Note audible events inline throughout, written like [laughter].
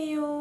See you!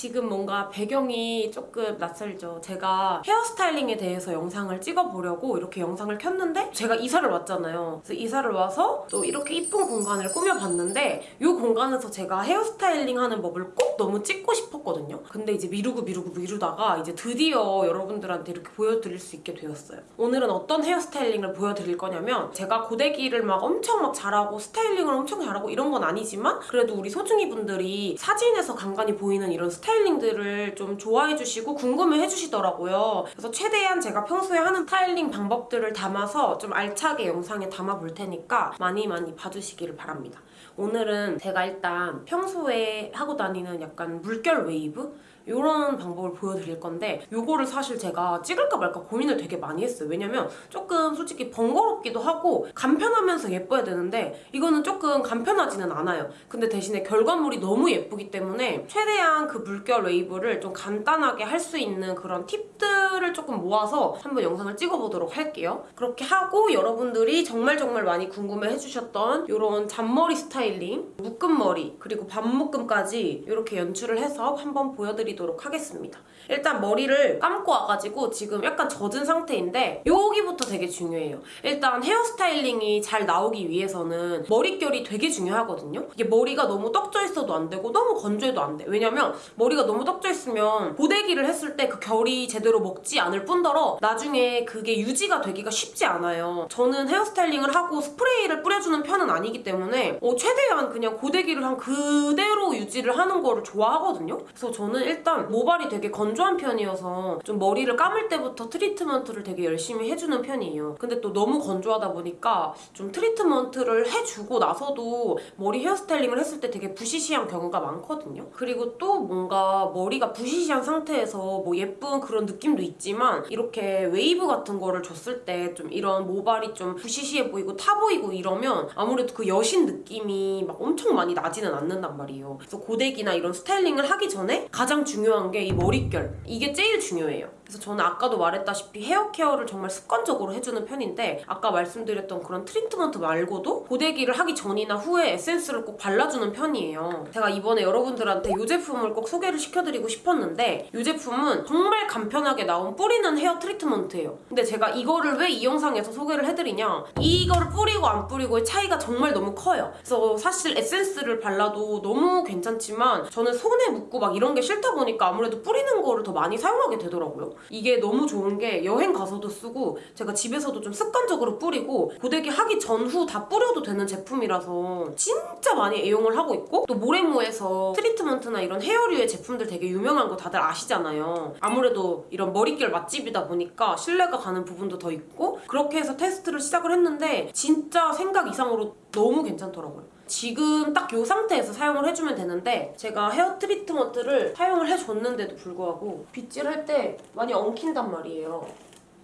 지금 뭔가 배경이 조금 낯설죠. 제가 헤어스타일링에 대해서 영상을 찍어보려고 이렇게 영상을 켰는데 제가 이사를 왔잖아요. 그래서 이사를 와서 또 이렇게 이쁜 공간을 꾸며봤는데 이 공간에서 제가 헤어스타일링 하는 법을 꼭 너무 찍고 싶었거든요. 근데 이제 미루고 미루고 미루다가 이제 드디어 여러분들한테 이렇게 보여드릴 수 있게 되었어요. 오늘은 어떤 헤어스타일링을 보여드릴 거냐면 제가 고데기를 막 엄청 막 잘하고 스타일링을 엄청 잘하고 이런 건 아니지만 그래도 우리 소중이 분들이 사진에서 간간히 보이는 이런 스타일링들을 좀 좋아해 주시고 궁금해 해주시더라고요. 그래서 최대한 제가 평소에 하는 스타일링 방법들을 담아서 좀 알차게 영상에 담아 볼 테니까 많이 많이 봐주시기를 바랍니다. 오늘은 제가 일단 평소에 하고 다니는 약간 물결 웨이브? 이런 방법을 보여드릴 건데 이거를 사실 제가 찍을까 말까 고민을 되게 많이 했어요. 왜냐면 조금 솔직히 번거롭기도 하고 간편하면서 예뻐야 되는데 이거는 조금 간편하지는 않아요. 근데 대신에 결과물이 너무 예쁘기 때문에 최대한 그 물결 웨이브를 좀 간단하게 할 수 있는 그런 팁들을 조금 모아서 한번 영상을 찍어보도록 할게요. 그렇게 하고 여러분들이 정말 정말 많이 궁금해 해주셨던 이런 잔머리 스타일링, 묶음머리, 그리고 반묶음까지 이렇게 연출을 해서 한번 보여드리도록 하겠습니다. 일단 머리를 감고 와가지고 지금 약간 젖은 상태인데 여기부터 되게 중요해요. 일단 헤어스타일링이 잘 나오기 위해서는 머릿결이 되게 중요하거든요. 이게 머리가 너무 떡져 있어도 안 되고 너무 건조해도 안 돼. 왜냐면 머리가 너무 떡져 있으면 고데기를 했을 때 그 결이 제대로 먹지 않을 뿐더러 나중에 그게 유지가 되기가 쉽지 않아요. 저는 헤어스타일링을 하고 스프레이를 뿌려주는 편은 아니기 때문에 어, 최대한 그냥 고데기를 한 그대로 유지를 하는 거를 좋아하거든요. 그래서 저는 일단 모발이 되게 건조한 편이어서 좀 머리를 감을 때부터 트리트먼트를 되게 열심히 해주는 편이에요. 근데 또 너무 건조하다 보니까 좀 트리트먼트를 해주고 나서도 머리 헤어스타일링을 했을 때 되게 부시시한 경우가 많거든요. 그리고 또 뭔가 머리가 부시시한 상태에서 뭐 예쁜 그런 느낌도 있지만 이렇게 웨이브 같은 거를 줬을 때 좀 이런 모발이 좀 부시시해 보이고 타 보이고 이러면 아무래도 그 여신 느낌이 막 엄청 많이 나지는 않는단 말이에요. 그래서 고데기나 이런 스타일링을 하기 전에 가장 중요한 게 이 머릿결. 이게 제일 중요해요. 그래서 저는 아까도 말했다시피 헤어 케어를 정말 습관적으로 해주는 편인데 아까 말씀드렸던 그런 트리트먼트 말고도 고데기를 하기 전이나 후에 에센스를 꼭 발라주는 편이에요. 제가 이번에 여러분들한테 이 제품을 꼭 소개를 시켜드리고 싶었는데 이 제품은 정말 간편하게 나온 뿌리는 헤어 트리트먼트예요. 근데 제가 이거를 왜 이 영상에서 소개를 해드리냐 이거를 뿌리고 안 뿌리고의 차이가 정말 너무 커요. 그래서 사실 에센스를 발라도 너무 괜찮지만 저는 손에 묻고 막 이런 게 싫다 보니까 아무래도 뿌리는 거를 더 많이 사용하게 되더라고요. 이게 너무 좋은 게 여행 가서도 쓰고 제가 집에서도 좀 습관적으로 뿌리고 고데기 하기 전후 다 뿌려도 되는 제품이라서 진짜 많이 애용을 하고 있고 또 모레모에서 트리트먼트나 이런 헤어류의 제품들 되게 유명한 거 다들 아시잖아요. 아무래도 이런 머릿결 맛집이다 보니까 신뢰가 가는 부분도 더 있고 그렇게 해서 테스트를 시작을 했는데 진짜 생각 이상으로 너무 괜찮더라고요. 지금 딱 이 상태에서 사용을 해주면 되는데 제가 헤어 트리트먼트를 사용을 해줬는데도 불구하고 빗질할 때 많이 엉킨단 말이에요.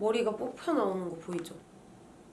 머리가 뽑혀 나오는 거 보이죠?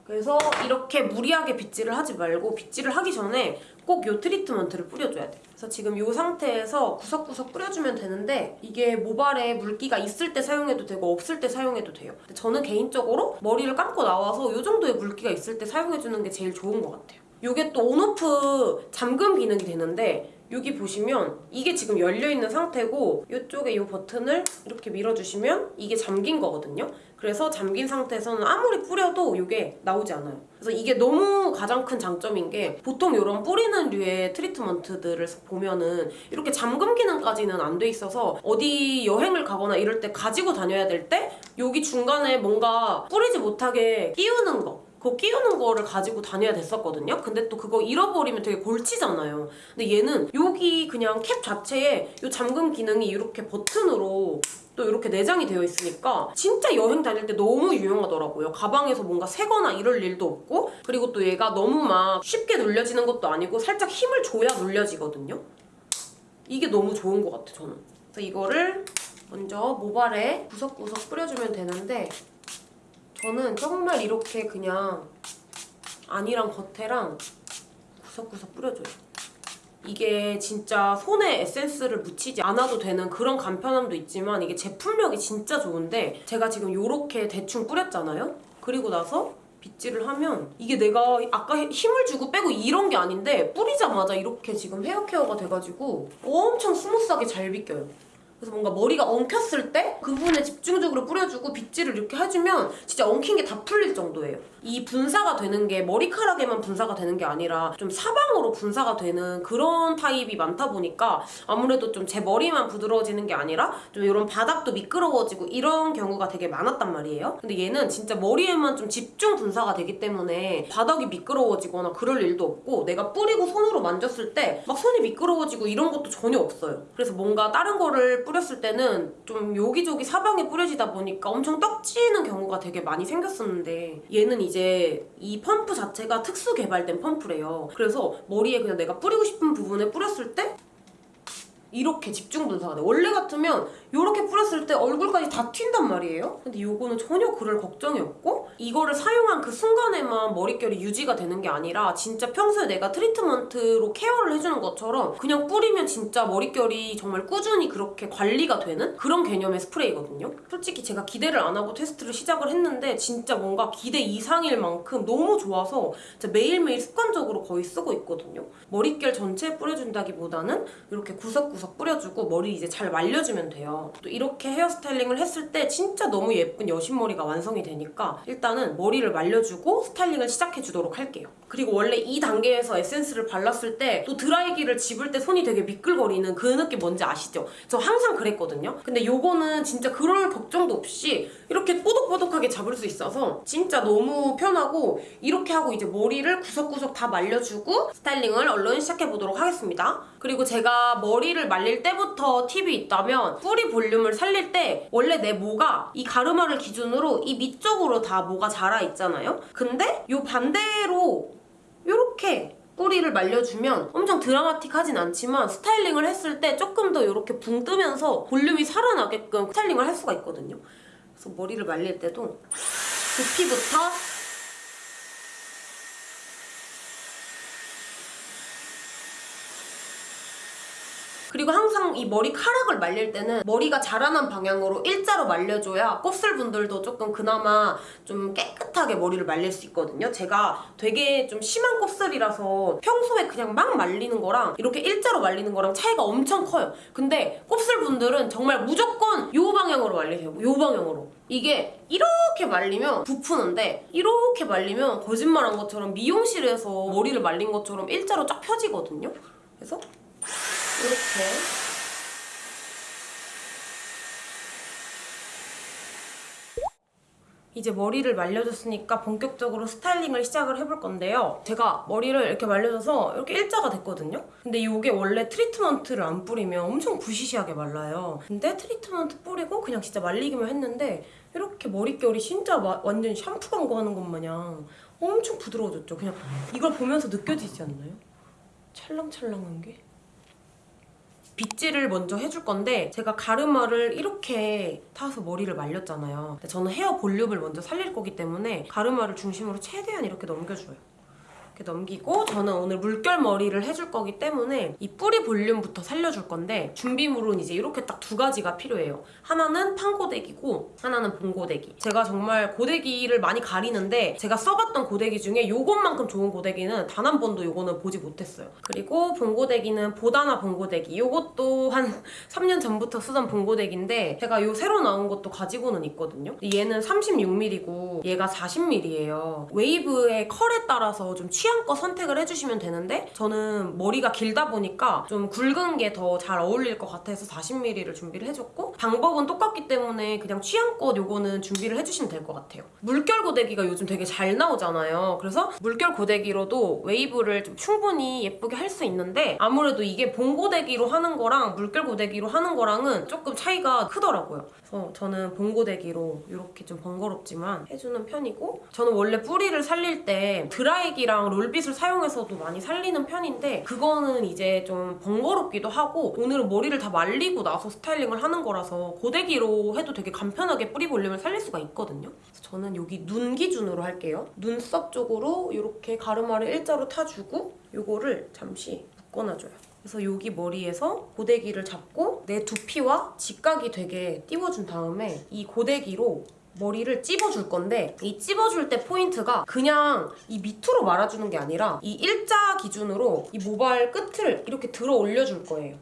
그래서 이렇게 무리하게 빗질을 하지 말고 빗질을 하기 전에 꼭이 트리트먼트를 뿌려줘야 돼. 그래서 지금 이 상태에서 구석구석 뿌려주면 되는데 이게 모발에 물기가 있을 때 사용해도 되고 없을 때 사용해도 돼요. 저는 개인적으로 머리를 감고 나와서 이 정도의 물기가 있을 때 사용해주는 게 제일 좋은 것 같아요. 이게 또 온오프 잠금 기능이 되는데 여기 보시면 이게 지금 열려있는 상태고 이쪽에 이 버튼을 이렇게 밀어주시면 이게 잠긴 거거든요. 그래서 잠긴 상태에서는 아무리 뿌려도 이게 나오지 않아요. 그래서 이게 너무 가장 큰 장점인 게 보통 이런 뿌리는 류의 트리트먼트들을 보면은 이렇게 잠금 기능까지는 안 돼 있어서 어디 여행을 가거나 이럴 때 가지고 다녀야 될 때 여기 중간에 뭔가 뿌리지 못하게 끼우는 거 그거 끼우는 거를 가지고 다녀야 됐었거든요. 근데 또 그거 잃어버리면 되게 골치잖아요. 근데 얘는 여기 그냥 캡 자체에 이 잠금 기능이 이렇게 버튼으로 또 이렇게 내장이 되어 있으니까 진짜 여행 다닐 때 너무 유용하더라고요. 가방에서 뭔가 새거나 이럴 일도 없고 그리고 또 얘가 너무 막 쉽게 눌려지는 것도 아니고 살짝 힘을 줘야 눌려지거든요. 이게 너무 좋은 것 같아 저는. 그래서 이거를 먼저 모발에 구석구석 뿌려주면 되는데 저는 정말 이렇게 그냥 안이랑 겉에랑 구석구석 뿌려줘요. 이게 진짜 손에 에센스를 묻히지 않아도 되는 그런 간편함도 있지만 이게 제품력이 진짜 좋은데 제가 지금 이렇게 대충 뿌렸잖아요? 그리고 나서 빗질을 하면 이게 내가 아까 힘을 주고 빼고 이런 게 아닌데 뿌리자마자 이렇게 지금 헤어 케어가 돼가지고 엄청 스무스하게 잘 빗겨요. 그래서 뭔가 머리가 엉켰을 때 그 부분에 집중적으로 뿌려주고 빗질을 이렇게 해주면 진짜 엉킨 게 다 풀릴 정도예요. 이 분사가 되는 게 머리카락에만 분사가 되는 게 아니라 좀 사방으로 분사가 되는 그런 타입이 많다 보니까 아무래도 좀 제 머리만 부드러워지는 게 아니라 좀 이런 바닥도 미끄러워지고 이런 경우가 되게 많았단 말이에요. 근데 얘는 진짜 머리에만 좀 집중 분사가 되기 때문에 바닥이 미끄러워지거나 그럴 일도 없고 내가 뿌리고 손으로 만졌을 때 막 손이 미끄러워지고 이런 것도 전혀 없어요. 그래서 뭔가 다른 거를 뿌렸을 때는 좀 여기저기 사방에 뿌려지다 보니까 엄청 떡지는 경우가 되게 많이 생겼었는데 얘는 이제 이 펌프 자체가 특수 개발된 펌프래요. 그래서 머리에 그냥 내가 뿌리고 싶은 부분에 뿌렸을 때 이렇게 집중 분사가 돼. 원래 같으면 이렇게 뿌렸을 때 얼굴까지 다 튄단 말이에요. 근데 이거는 전혀 그럴 걱정이 없고 이거를 사용한 그 순간에만 머릿결이 유지가 되는 게 아니라 진짜 평소에 내가 트리트먼트로 케어를 해주는 것처럼 그냥 뿌리면 진짜 머릿결이 정말 꾸준히 그렇게 관리가 되는 그런 개념의 스프레이거든요. 솔직히 제가 기대를 안 하고 테스트를 시작을 했는데 진짜 뭔가 기대 이상일 만큼 너무 좋아서 매일매일 습관적으로 거의 쓰고 있거든요. 머릿결 전체에 뿌려준다기보다는 이렇게 구석구석 뿌려주고 머리 이제 잘 말려주면 돼요. 또 이렇게 헤어스타일링을 했을 때 진짜 너무 예쁜 여신머리가 완성이 되니까 일단은 머리를 말려주고 스타일링을 시작해주도록 할게요. 그리고 원래 이 단계에서 에센스를 발랐을 때 또 드라이기를 집을 때 손이 되게 미끌거리는 그 느낌 뭔지 아시죠? 저 항상 그랬거든요. 근데 요거는 진짜 그럴 걱정도 없이 이렇게 뽀득뽀득하게 잡을 수 있어서 진짜 너무 편하고 이렇게 하고 이제 머리를 구석구석 다 말려주고 스타일링을 얼른 시작해보도록 하겠습니다. 그리고 제가 머리를 말릴 때부터 팁이 있다면 뿌리 볼륨을 살릴 때 원래 내 모가 이 가르마를 기준으로 이 밑쪽으로 다 모가 자라 있잖아요. 근데 요 반대로 요렇게 뿌리를 말려주면 엄청 드라마틱하진 않지만 스타일링을 했을 때 조금 더 이렇게 붕 뜨면서 볼륨이 살아나게끔 스타일링을 할 수가 있거든요. 그래서 머리를 말릴 때도 두피부터 항상 이 머리카락을 말릴 때는 머리가 자라난 방향으로 일자로 말려줘야 곱슬분들도 조금 그나마 좀 깨끗하게 머리를 말릴 수 있거든요. 제가 되게 좀 심한 곱슬이라서 평소에 그냥 막 말리는 거랑 이렇게 일자로 말리는 거랑 차이가 엄청 커요. 근데 곱슬분들은 정말 무조건 요 방향으로 말리세요. 요 방향으로. 이게 이렇게 말리면 부푸는데 이렇게 말리면 거짓말한 것처럼 미용실에서 머리를 말린 것처럼 일자로 쫙 펴지거든요. 그래서 이렇게 이제 머리를 말려줬으니까 본격적으로 스타일링을 시작을 해볼 건데요. 제가 머리를 이렇게 말려줘서 이렇게 일자가 됐거든요. 근데 이게 원래 트리트먼트를 안 뿌리면 엄청 부시시하게 말라요. 근데 트리트먼트 뿌리고 그냥 진짜 말리기만 했는데 이렇게 머릿결이 진짜 마- 완전 샴푸 광고하는 것 마냥 엄청 부드러워졌죠. 그냥 이걸 보면서 느껴지지 않나요? 찰랑찰랑한 게? 빗질을 먼저 해줄 건데 제가 가르마를 이렇게 타서 머리를 말렸잖아요. 저는 헤어 볼륨을 먼저 살릴 거기 때문에 가르마를 중심으로 최대한 이렇게 넘겨줘요. 이렇게 넘기고 저는 오늘 물결 머리를 해줄 거기 때문에 이 뿌리 볼륨부터 살려줄 건데 준비물은 이제 이렇게 딱 두 가지가 필요해요. 하나는 판고데기고 하나는 봉고데기. 제가 정말 고데기를 많이 가리는데 제가 써봤던 고데기 중에 요것만큼 좋은 고데기는 단 한 번도 요거는 보지 못했어요. 그리고 봉고데기는 보다나 봉고데기. 요것도 한 [laughs] 3년 전부터 쓰던 봉고데기인데 제가 요 새로 나온 것도 가지고는 있거든요. 얘는 36mm고 얘가 40mm예요. 웨이브의 컬에 따라서 좀 취 향껏 선택을 해주시면 되는데 저는 머리가 길다 보니까 좀 굵은 게 더 잘 어울릴 것 같아서 40mm를 준비를 해줬고 방법은 똑같기 때문에 그냥 취향껏 요거는 준비를 해주시면 될 것 같아요. 물결 고데기가 요즘 되게 잘 나오잖아요. 그래서 물결 고데기로도 웨이브를 좀 충분히 예쁘게 할 수 있는데 아무래도 이게 봉 고데기로 하는 거랑 물결 고데기로 하는 거랑은 조금 차이가 크더라고요. 그래서 저는 봉 고데기로 이렇게 좀 번거롭지만 해주는 편이고 저는 원래 뿌리를 살릴 때 드라이기랑 롤빗을 사용해서도 많이 살리는 편인데 그거는 이제 좀 번거롭기도 하고 오늘은 머리를 다 말리고 나서 스타일링을 하는 거라서 고데기로 해도 되게 간편하게 뿌리 볼륨을 살릴 수가 있거든요. 그래서 저는 여기 눈 기준으로 할게요. 눈썹 쪽으로 이렇게 가르마를 일자로 타주고 이거를 잠시 묶어놔줘요. 그래서 여기 머리에서 고데기를 잡고 내 두피와 직각이 되게 띄워준 다음에 이 고데기로 머리를 찝어줄 건데 이 찝어줄 때 포인트가 그냥 이 밑으로 말아주는 게 아니라 이 일자 기준으로 이 모발 끝을 이렇게 들어 올려줄 거예요.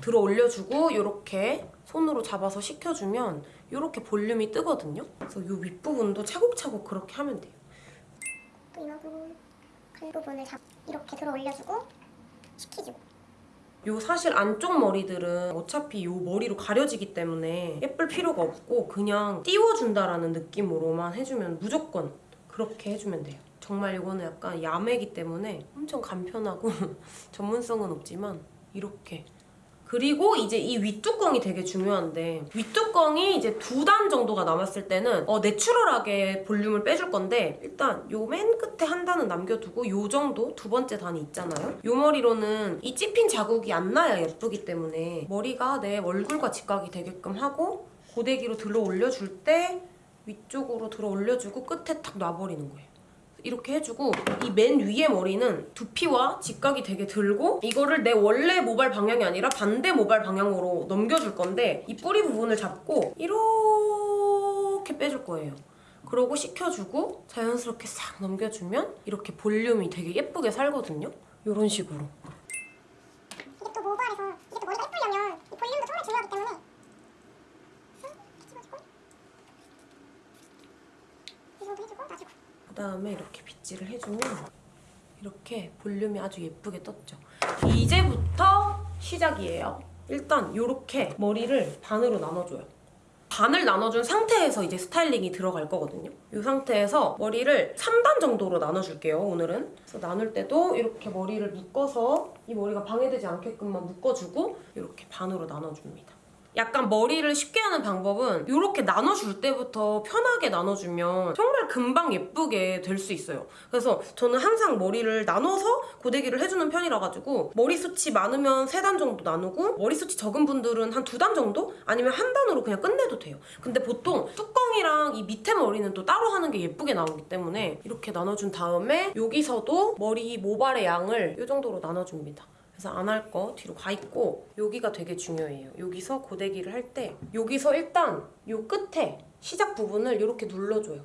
들어 올려주고 이렇게 손으로 잡아서 식혀주면 이렇게 볼륨이 뜨거든요. 그래서 이 윗부분도 차곡차곡 그렇게 하면 돼요. 또 이마 부분 큰 부분을 잡 이렇게 들어 올려주고 식히주고 요 사실 안쪽 머리들은 어차피 요 머리로 가려지기 때문에 예쁠 필요가 없고 그냥 띄워준다라는 느낌으로만 해주면 무조건 그렇게 해주면 돼요. 정말 이거는 약간 야매기 때문에 엄청 간편하고 [laughs] 전문성은 없지만 이렇게 그리고 이제 이 윗뚜껑이 되게 중요한데 윗뚜껑이 이제 두 단 정도가 남았을 때는 어, 내추럴하게 볼륨을 빼줄 건데 일단 요 맨 끝에 한 단은 남겨두고 요 정도 두 번째 단이 있잖아요. 요 머리로는 이 찝힌 자국이 안 나야 예쁘기 때문에 머리가 내 얼굴과 직각이 되게끔 하고 고데기로 들어 올려줄 때 위쪽으로 들어 올려주고 끝에 탁 놔버리는 거예요 이렇게 해주고 이 맨 위에 머리는 두피와 직각이 되게 들고 이거를 내 원래 모발 방향이 아니라 반대 모발 방향으로 넘겨줄 건데 이 뿌리 부분을 잡고 이렇게 빼줄 거예요. 그러고 식혀주고 자연스럽게 싹 넘겨주면 이렇게 볼륨이 되게 예쁘게 살거든요. 이런 식으로. 놔주고 그다음에 이렇게 빗질을 해주면 이렇게 볼륨이 아주 예쁘게 떴죠. 이제부터 시작이에요. 일단 이렇게 머리를 반으로 나눠줘요. 반을 나눠준 상태에서 이제 스타일링이 들어갈 거거든요. 이 상태에서 머리를 3단 정도로 나눠줄게요, 오늘은. 그래서 나눌 때도 이렇게 머리를 묶어서 이 머리가 방해되지 않게끔만 묶어주고 이렇게 반으로 나눠줍니다. 약간 머리를 쉽게 하는 방법은 이렇게 나눠줄 때부터 편하게 나눠주면 정말 금방 예쁘게 될 수 있어요. 그래서 저는 항상 머리를 나눠서 고데기를 해주는 편이라 가지고 머리숱이 많으면 3단 정도 나누고 머리숱이 적은 분들은 한 두 단 정도? 아니면 한 단으로 그냥 끝내도 돼요. 근데 보통 뚜껑이랑 이 밑에 머리는 또 따로 하는 게 예쁘게 나오기 때문에 이렇게 나눠준 다음에 여기서도 머리 모발의 양을 이 정도로 나눠줍니다. 그래서 안 할 거 뒤로 가 있고 여기가 되게 중요해요. 여기서 고데기를 할 때 여기서 일단 요 끝에 시작 부분을 이렇게 눌러줘요.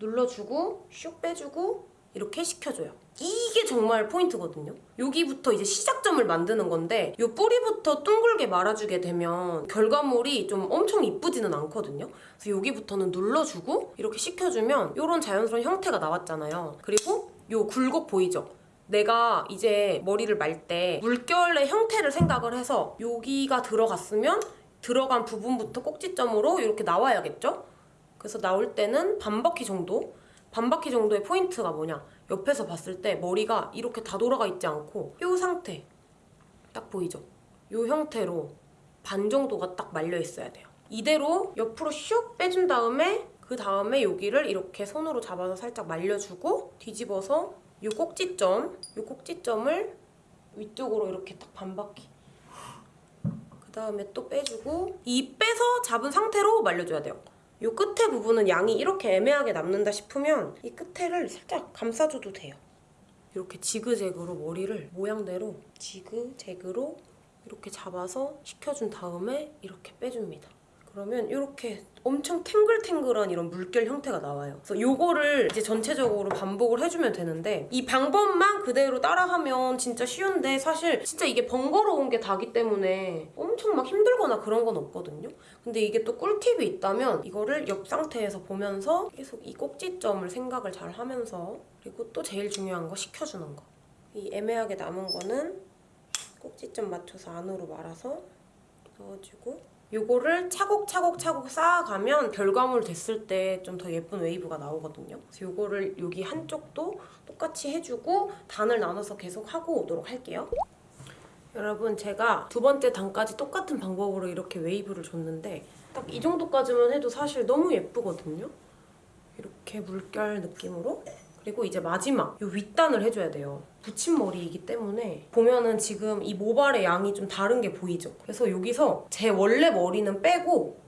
눌러주고 슉 빼주고 이렇게 식혀줘요. 이게 정말 포인트거든요. 여기부터 이제 시작점을 만드는 건데 요 뿌리부터 둥글게 말아주게 되면 결과물이 좀 엄청 이쁘지는 않거든요. 그래서 여기부터는 눌러주고 이렇게 식혀주면 이런 자연스러운 형태가 나왔잖아요. 그리고 요 굴곡 보이죠? 내가 이제 머리를 말 때 물결의 형태를 생각을 해서 여기가 들어갔으면 들어간 부분부터 꼭지점으로 이렇게 나와야겠죠? 그래서 나올 때는 반 바퀴 정도? 반 바퀴 정도의 포인트가 뭐냐? 옆에서 봤을 때 머리가 이렇게 다 돌아가 있지 않고 이 상태 딱 보이죠? 이 형태로 반 정도가 딱 말려 있어야 돼요. 이대로 옆으로 슉 빼준 다음에 그 다음에 여기를 이렇게 손으로 잡아서 살짝 말려주고 뒤집어서 이 꼭지점, 이 꼭지점을 위쪽으로 이렇게 딱 반 바퀴 그 다음에 또 빼주고 이 빼서 잡은 상태로 말려줘야 돼요. 이 끝에 부분은 양이 이렇게 애매하게 남는다 싶으면 이 끝에를 살짝 감싸줘도 돼요. 이렇게 지그재그로 머리를 모양대로 지그재그로 이렇게 잡아서 식혀준 다음에 이렇게 빼줍니다. 그러면 이렇게 엄청 탱글탱글한 이런 물결 형태가 나와요. 그래서 이거를 이제 전체적으로 반복을 해주면 되는데 이 방법만 그대로 따라하면 진짜 쉬운데 사실 진짜 이게 번거로운 게 다기 때문에 엄청 막 힘들거나 그런 건 없거든요. 근데 이게 또 꿀팁이 있다면 이거를 옆 상태에서 보면서 계속 이 꼭지점을 생각을 잘 하면서 그리고 또 제일 중요한 거 식혀주는 거. 이 애매하게 남은 거는 꼭지점 맞춰서 안으로 말아서 넣어주고 요거를 차곡차곡 차곡 쌓아가면 결과물 됐을 때 좀 더 예쁜 웨이브가 나오거든요. 그래서 요거를 여기 한쪽도 똑같이 해주고 단을 나눠서 계속 하고 오도록 할게요. 여러분 제가 두 번째 단까지 똑같은 방법으로 이렇게 웨이브를 줬는데 딱 이 정도까지만 해도 사실 너무 예쁘거든요. 이렇게 물결 느낌으로 그리고 이제 마지막 이 윗단을 해줘야 돼요. 붙임머리이기 때문에 보면은 지금 이 모발의 양이 좀 다른 게 보이죠? 그래서 여기서 제 원래 머리는 빼고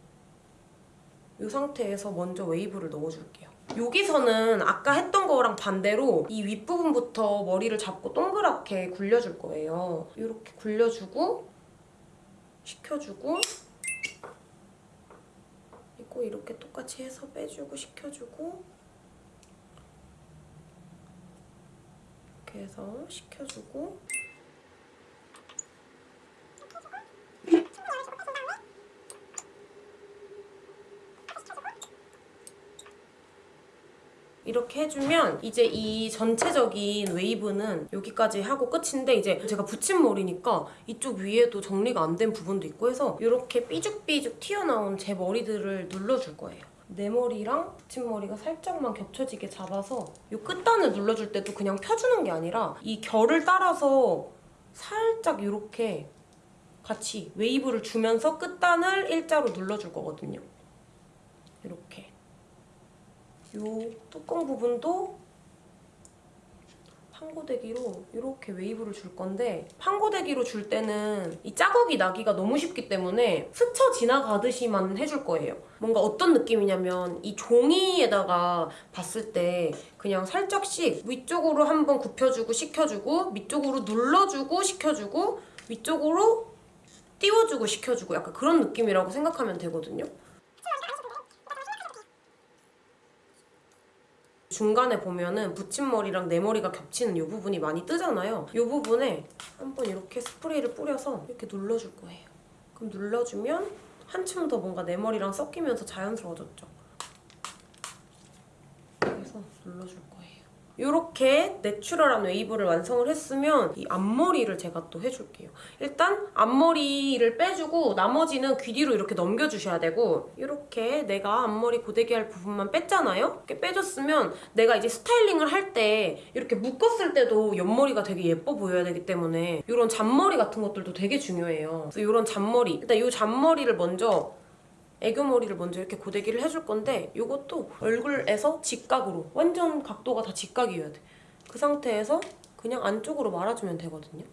이 상태에서 먼저 웨이브를 넣어줄게요. 여기서는 아까 했던 거랑 반대로 이 윗부분부터 머리를 잡고 동그랗게 굴려줄 거예요. 이렇게 굴려주고 식혀주고 이 잡고 이렇게 똑같이 해서 빼주고 식혀주고 이렇게 해서 식혀주고 이렇게 해주면 이제 이 전체적인 웨이브는 여기까지 하고 끝인데 이제 제가 붙인 머리니까 이쪽 위에도 정리가 안 된 부분도 있고 해서 이렇게 삐죽삐죽 튀어나온 제 머리들을 눌러줄 거예요. 내 머리랑 붙인 머리가 살짝만 겹쳐지게 잡아서 이 끝단을 눌러줄 때도 그냥 펴주는 게 아니라 이 결을 따라서 살짝 이렇게 같이 웨이브를 주면서 끝단을 일자로 눌러줄 거거든요. 이렇게. 이 뚜껑 부분도 판고데기로 이렇게 웨이브를 줄 건데 판고데기로 줄 때는 이 자국이 나기가 너무 쉽기 때문에 스쳐 지나가듯이만 해줄 거예요. 뭔가 어떤 느낌이냐면 이 종이에다가 봤을 때 그냥 살짝씩 위쪽으로 한번 굽혀주고 식혀주고 밑쪽으로 눌러주고 식혀주고 위쪽으로 띄워주고 식혀주고 약간 그런 느낌이라고 생각하면 되거든요. 중간에 보면은 붙임머리랑 내 머리가 겹치는 이 부분이 많이 뜨잖아요. 이 부분에 한번 이렇게 스프레이를 뿌려서 이렇게 눌러줄 거예요. 그럼 눌러주면 한층 더 뭔가 내 머리랑 섞이면서 자연스러워졌죠. 그래서 눌러줄 거예요. 이렇게 내추럴한 웨이브를 완성을 했으면 이 앞머리를 제가 또 해줄게요. 일단 앞머리를 빼주고 나머지는 귀 뒤로 이렇게 넘겨주셔야 되고 이렇게 내가 앞머리 고데기 할 부분만 뺐잖아요? 이렇게 빼줬으면 내가 이제 스타일링을 할 때 이렇게 묶었을 때도 옆머리가 되게 예뻐 보여야 되기 때문에 이런 잔머리 같은 것들도 되게 중요해요. 그래서 이런 잔머리 일단 이 잔머리를 먼저 애교머리를 먼저 이렇게 고데기를 해줄 건데 이것도 얼굴에서 직각으로 완전 각도가 다 직각이어야 돼. 그 상태에서 그냥 안쪽으로 말아주면 되거든요.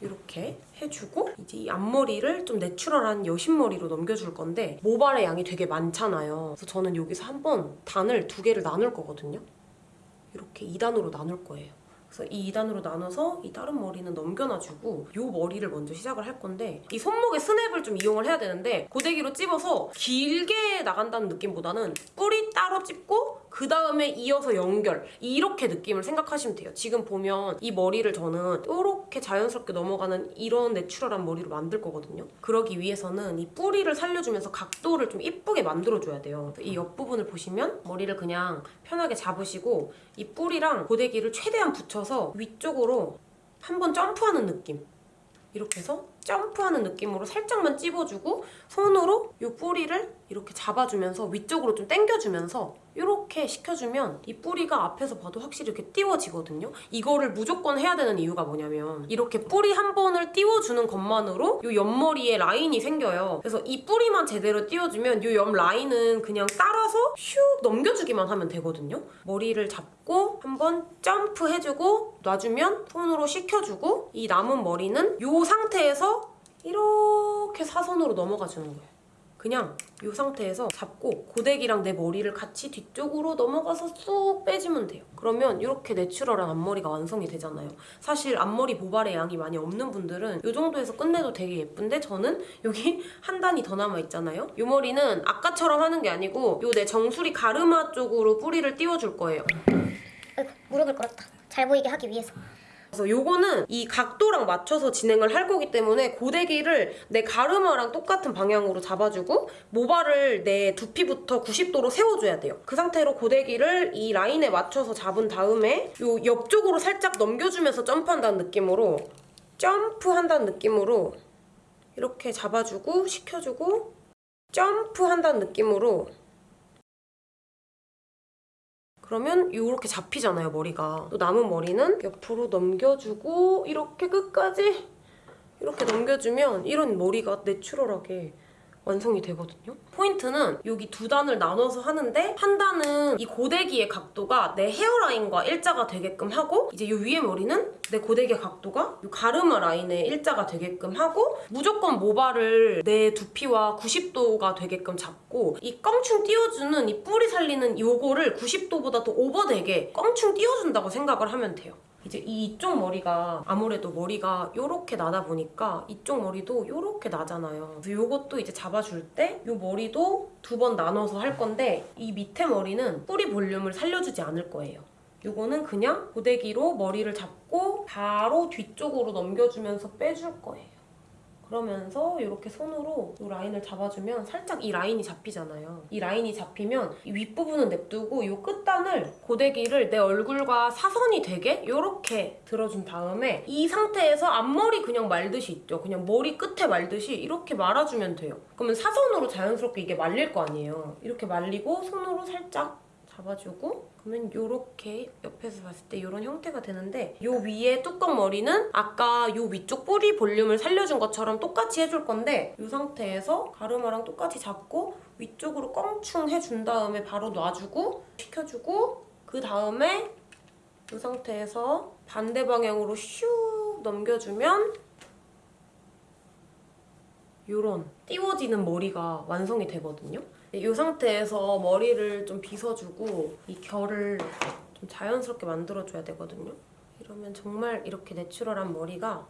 이렇게 해주고 이제 이 앞머리를 좀 내추럴한 여신머리로 넘겨줄 건데 모발의 양이 되게 많잖아요. 그래서 저는 여기서 한번 단을 두 개를 나눌 거거든요. 이렇게 2단으로 나눌 거예요. 그래서 이 2단으로 나눠서 이 다른 머리는 넘겨놔주고 이 머리를 먼저 시작을 할 건데 이 손목에 스냅을 좀 이용을 해야 되는데 고데기로 찝어서 길게 나간다는 느낌보다는 뿌리 따로 찝고 그 다음에 이어서 연결 이렇게 느낌을 생각하시면 돼요. 지금 보면 이 머리를 저는 이렇게 자연스럽게 넘어가는 이런 내추럴한 머리로 만들 거거든요. 그러기 위해서는 이 뿌리를 살려주면서 각도를 좀 이쁘게 만들어줘야 돼요. 이 옆부분을 보시면 머리를 그냥 편하게 잡으시고 이 뿌리랑 고데기를 최대한 붙여서 위쪽으로 한번 점프하는 느낌. 이렇게 해서 점프하는 느낌으로 살짝만 찝어주고 손으로 이 뿌리를 이렇게 잡아주면서 위쪽으로 좀 당겨주면서 이렇게 식혀주면 이 뿌리가 앞에서 봐도 확실히 이렇게 띄워지거든요. 이거를 무조건 해야 되는 이유가 뭐냐면 이렇게 뿌리 한 번을 띄워주는 것만으로 이 옆머리에 라인이 생겨요. 그래서 이 뿌리만 제대로 띄워주면 이 옆 라인은 그냥 따라서 슉 넘겨주기만 하면 되거든요. 머리를 잡고 한번 점프해주고 놔주면 손으로 식혀주고 이 남은 머리는 이 상태에서 이렇게 사선으로 넘어가 주는 거예요. 그냥 이 상태에서 잡고 고데기랑 내 머리를 같이 뒤쪽으로 넘어가서 쑥 빼주면 돼요. 그러면 이렇게 내추럴한 앞머리가 완성이 되잖아요. 사실 앞머리 모발의 양이 많이 없는 분들은 이 정도에서 끝내도 되게 예쁜데 저는 여기 [laughs] 한 단이 더 남아있잖아요. 이 머리는 아까처럼 하는 게 아니고 이내 정수리 가르마 쪽으로 뿌리를 띄워줄 거예요. 아이고 무릎을 꿇었다. 잘 보이게 하기 위해서. 그래서 요거는 이 각도랑 맞춰서 진행을 할 거기 때문에 고데기를 내 가르마랑 똑같은 방향으로 잡아주고 모발을 내 두피부터 90도로 세워줘야 돼요. 그 상태로 고데기를 이 라인에 맞춰서 잡은 다음에 요 옆쪽으로 살짝 넘겨주면서 점프한다는 느낌으로 점프한다는 느낌으로 이렇게 잡아주고 식혀주고 점프한다는 느낌으로 그러면 이렇게 잡히잖아요, 머리가. 또 남은 머리는 옆으로 넘겨주고 이렇게 끝까지 이렇게 넘겨주면 이런 머리가 내추럴하게 완성이 되거든요. 포인트는 여기 두 단을 나눠서 하는데 한 단은 이 고데기의 각도가 내 헤어라인과 일자가 되게끔 하고 이제 이 위에 머리는 내 고데기의 각도가 이 가르마 라인에 일자가 되게끔 하고 무조건 모발을 내 두피와 90도가 되게끔 잡고 이 껑충 띄워주는 이 뿌리 살리는 요거를 90도보다 더 오버되게 껑충 띄워준다고 생각을 하면 돼요. 이제 이쪽 머리가 아무래도 머리가 요렇게 나다 보니까 이쪽 머리도 요렇게 나잖아요. 그래서 요것도 이제 잡아줄 때요 머리도 두 번 나눠서 할 건데 이 밑에 머리는 뿌리 볼륨을 살려주지 않을 거예요. 요거는 그냥 고데기로 머리를 잡고 바로 뒤쪽으로 넘겨주면서 빼줄 거예요. 그러면서 이렇게 손으로 이 라인을 잡아주면 살짝 이 라인이 잡히잖아요. 이 라인이 잡히면 이 윗부분은 냅두고 이 끝단을 고데기를 내 얼굴과 사선이 되게 이렇게 들어준 다음에 이 상태에서 앞머리 그냥 말듯이 있죠. 그냥 머리 끝에 말듯이 이렇게 말아주면 돼요. 그러면 사선으로 자연스럽게 이게 말릴 거 아니에요. 이렇게 말리고 손으로 살짝 잡아주고 그러면 이렇게 옆에서 봤을 때 이런 형태가 되는데 요 위에 뚜껑 머리는 아까 요 위쪽 뿌리 볼륨을 살려준 것처럼 똑같이 해줄 건데 이 상태에서 가르마랑 똑같이 잡고 위쪽으로 껑충 해준 다음에 바로 놔주고 식혀주고 그 다음에 이 상태에서 반대 방향으로 슉 넘겨주면 요런 띄워지는 머리가 완성이 되거든요. 이 상태에서 머리를 좀 빗어주고 이 결을 좀 자연스럽게 만들어줘야 되거든요. 이러면 정말 이렇게 내추럴한 머리가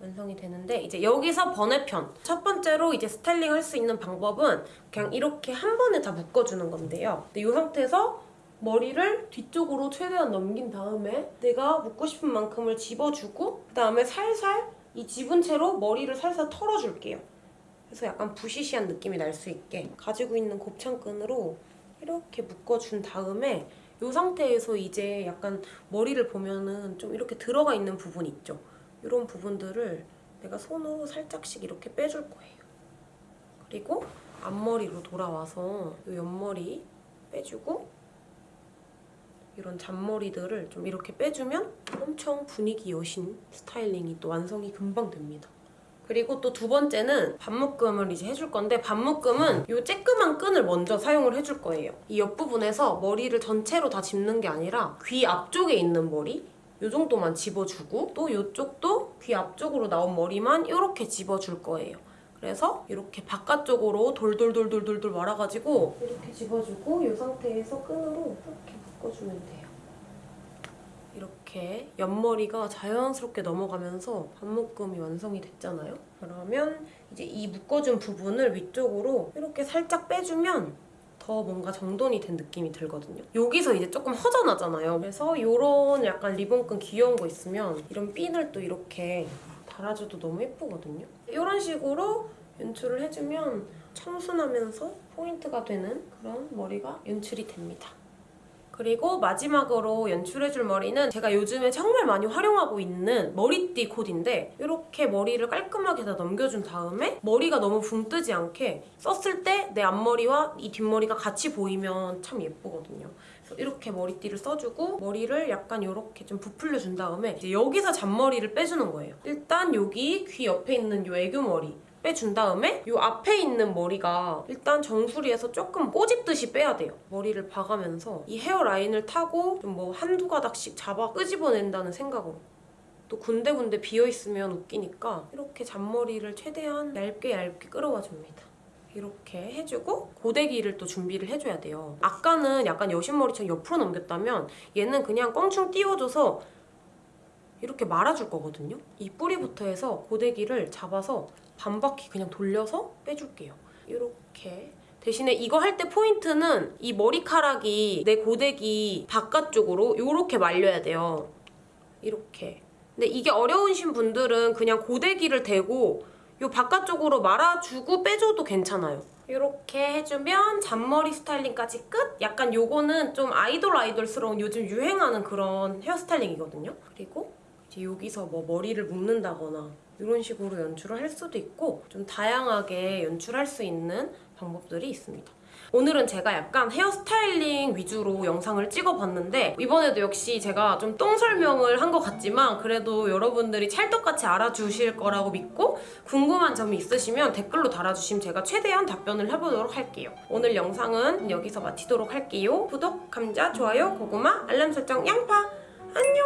완성이 되는데 이제 여기서 번외편 첫 번째로 이제 스타일링 할 수 있는 방법은 그냥 이렇게 한 번에 다 묶어주는 건데요. 근데 이 상태에서 머리를 뒤쪽으로 최대한 넘긴 다음에 내가 묶고 싶은 만큼을 집어주고 그 다음에 살살 이 집은 채로 머리를 살살 털어줄게요. 그래서 약간 부시시한 느낌이 날 수 있게 가지고 있는 곱창끈으로 이렇게 묶어준 다음에 이 상태에서 이제 약간 머리를 보면은 좀 이렇게 들어가 있는 부분 있죠? 이런 부분들을 내가 손으로 살짝씩 이렇게 빼줄 거예요. 그리고 앞머리로 돌아와서 이 옆머리 빼주고 이런 잔머리들을 좀 이렇게 빼주면 엄청 분위기 여신 스타일링이 또 완성이 금방 됩니다. 그리고 또 두 번째는 반묶음을 이제 해줄 건데 반묶음은 이 쬐끄만 끈을 먼저 사용을 해줄 거예요. 이 옆부분에서 머리를 전체로 다 짚는 게 아니라 귀 앞쪽에 있는 머리 이 정도만 집어주고 또 이쪽도 귀 앞쪽으로 나온 머리만 이렇게 집어줄 거예요. 그래서 이렇게 바깥쪽으로 돌돌돌돌돌돌 말아가지고 이렇게 집어주고 이 상태에서 끈으로 이렇게 묶어주면 돼요. 이렇게 옆머리가 자연스럽게 넘어가면서 반묶음이 완성이 됐잖아요. 그러면 이제 이 묶어준 부분을 위쪽으로 이렇게 살짝 빼주면 더 뭔가 정돈이 된 느낌이 들거든요. 여기서 이제 조금 허전하잖아요. 그래서 이런 약간 리본끈 귀여운 거 있으면 이런 핀을 또 이렇게 달아줘도 너무 예쁘거든요. 이런 식으로 연출을 해주면 청순하면서 포인트가 되는 그런 머리가 연출이 됩니다. 그리고 마지막으로 연출해줄 머리는 제가 요즘에 정말 많이 활용하고 있는 머리띠 코디인데 이렇게 머리를 깔끔하게 다 넘겨준 다음에 머리가 너무 붕 뜨지 않게 썼을 때 내 앞머리와 이 뒷머리가 같이 보이면 참 예쁘거든요. 이렇게 머리띠를 써주고 머리를 약간 이렇게 좀 부풀려준 다음에 이제 여기서 잔머리를 빼주는 거예요. 일단 여기 귀 옆에 있는 이 애교머리 빼준 다음에 이 앞에 있는 머리가 일단 정수리에서 조금 꼬집듯이 빼야 돼요. 머리를 박으면서 이 헤어라인을 타고 좀 뭐 한두 가닥씩 잡아 끄집어낸다는 생각으로 또 군데군데 비어있으면 웃기니까 이렇게 잔머리를 최대한 얇게 얇게 끌어와 줍니다. 이렇게 해주고 고데기를 또 준비를 해줘야 돼요. 아까는 약간 여신머리처럼 옆으로 넘겼다면 얘는 그냥 껑충 띄워줘서 이렇게 말아줄 거거든요. 이 뿌리부터 해서 고데기를 잡아서 반 바퀴 그냥 돌려서 빼줄게요. 이렇게 대신에 이거 할 때 포인트는 이 머리카락이 내 고데기 바깥쪽으로 이렇게 말려야 돼요. 이렇게. 근데 이게 어려우신 분들은 그냥 고데기를 대고 이 바깥쪽으로 말아주고 빼줘도 괜찮아요. 이렇게 해주면 잔머리 스타일링까지 끝? 약간 요거는 좀 아이돌 아이돌스러운 요즘 유행하는 그런 헤어스타일링이거든요. 그리고 이제 여기서 뭐 머리를 묶는다거나 이런 식으로 연출을 할 수도 있고 좀 다양하게 연출할 수 있는 방법들이 있습니다. 오늘은 제가 약간 헤어스타일링 위주로 영상을 찍어봤는데 이번에도 역시 제가 좀 똥 설명을 한 것 같지만 그래도 여러분들이 찰떡같이 알아주실 거라고 믿고 궁금한 점이 있으시면 댓글로 달아주시면 제가 최대한 답변을 해보도록 할게요. 오늘 영상은 여기서 마치도록 할게요. 구독, 감자, 좋아요, 고구마, 알람 설정, 양파 안녕!